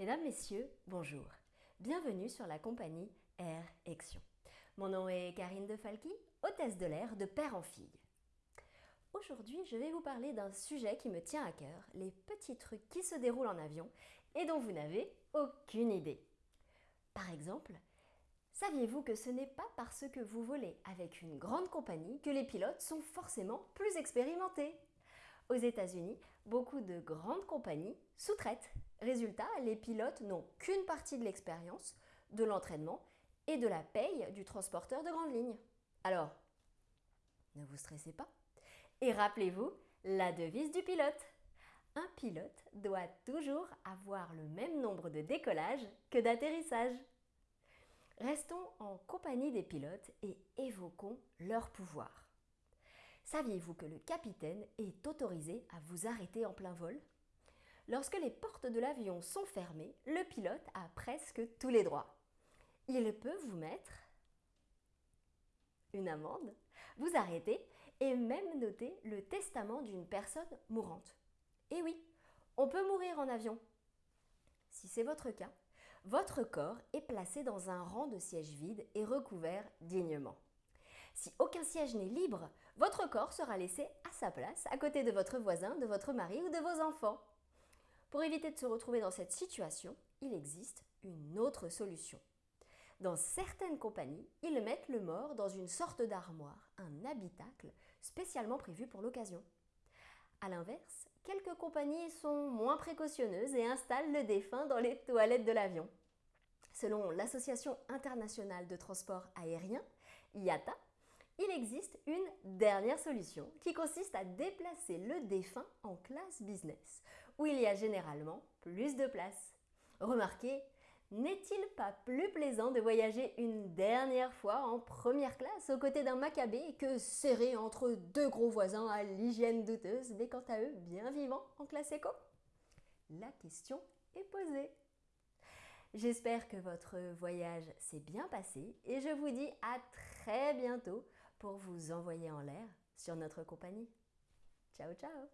Mesdames, Messieurs, bonjour. Bienvenue sur la compagnie Air Action. Mon nom est Karine De Falqui, hôtesse de l'air de père en fille. Aujourd'hui, je vais vous parler d'un sujet qui me tient à cœur, les petits trucs qui se déroulent en avion et dont vous n'avez aucune idée. Par exemple, saviez-vous que ce n'est pas parce que vous volez avec une grande compagnie que les pilotes sont forcément plus expérimentés? Aux États-Unis, beaucoup de grandes compagnies sous-traitent. Résultat, les pilotes n'ont qu'une partie de l'expérience, de l'entraînement et de la paye du transporteur de grande ligne. Alors, ne vous stressez pas. Et rappelez-vous la devise du pilote. Un pilote doit toujours avoir le même nombre de décollages que d'atterrissages. Restons en compagnie des pilotes et évoquons leur pouvoir. Saviez-vous que le capitaine est autorisé à vous arrêter en plein vol? Lorsque les portes de l'avion sont fermées, le pilote a presque tous les droits. Il peut vous mettre une amende, vous arrêter et même noter le testament d'une personne mourante. Et oui, on peut mourir en avion. Si c'est votre cas, votre corps est placé dans un rang de siège vide et recouvert dignement. Si aucun siège n'est libre, votre corps sera laissé à sa place, à côté de votre voisin, de votre mari ou de vos enfants. Pour éviter de se retrouver dans cette situation, il existe une autre solution. Dans certaines compagnies, ils mettent le mort dans une sorte d'armoire, un habitacle spécialement prévu pour l'occasion. A l'inverse, quelques compagnies sont moins précautionneuses et installent le défunt dans les toilettes de l'avion. Selon l'Association internationale de transport aérien, IATA, il existe une dernière solution qui consiste à déplacer le défunt en classe business, où il y a généralement plus de place. Remarquez, n'est-il pas plus plaisant de voyager une dernière fois en première classe aux côtés d'un macabé que serré entre deux gros voisins à l'hygiène douteuse, mais quant à eux bien vivants en classe éco? La question est posée. J'espère que votre voyage s'est bien passé et je vous dis à très bientôt pour vous envoyer en l'air sur notre compagnie. Ciao ciao